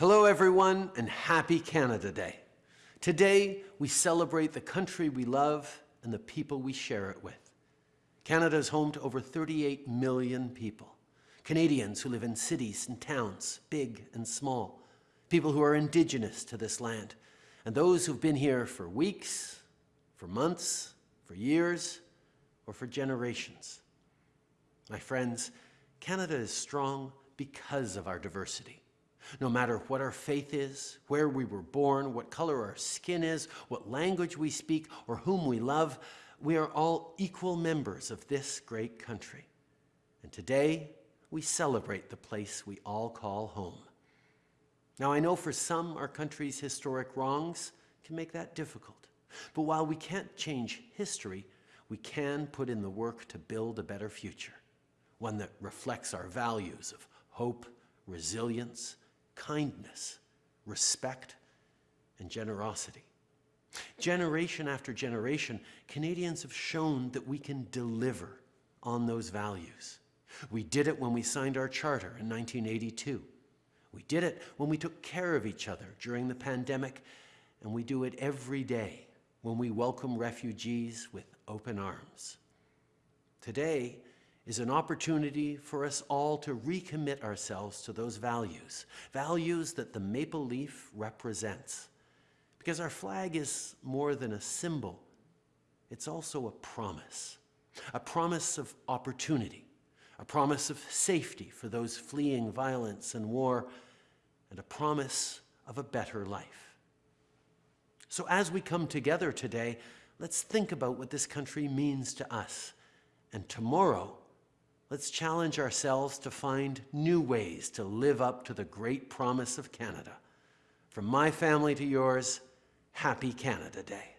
Hello, everyone, and happy Canada Day. Today, we celebrate the country we love and the people we share it with. Canada is home to over 38 million people. Canadians who live in cities and towns, big and small. People who are indigenous to this land. And those who've been here for weeks, for months, for years, or for generations. My friends, Canada is strong because of our diversity. No matter what our faith is, where we were born, what color our skin is, what language we speak, or whom we love, we are all equal members of this great country. And today, we celebrate the place we all call home. Now, I know for some, our country's historic wrongs can make that difficult. But while we can't change history, we can put in the work to build a better future, one that reflects our values of hope, resilience, kindness, respect, and generosity. Generation after generation, Canadians have shown that we can deliver on those values. We did it when we signed our charter in 1982. We did it when we took care of each other during the pandemic, and we do it every day when we welcome refugees with open arms. Today is an opportunity for us all to recommit ourselves to those values, values that the maple leaf represents. Because our flag is more than a symbol, it's also a promise, a promise of opportunity, a promise of safety for those fleeing violence and war, and a promise of a better life. So as we come together today, let's think about what this country means to us. And tomorrow, let's challenge ourselves to find new ways to live up to the great promise of Canada. From my family to yours, happy Canada Day.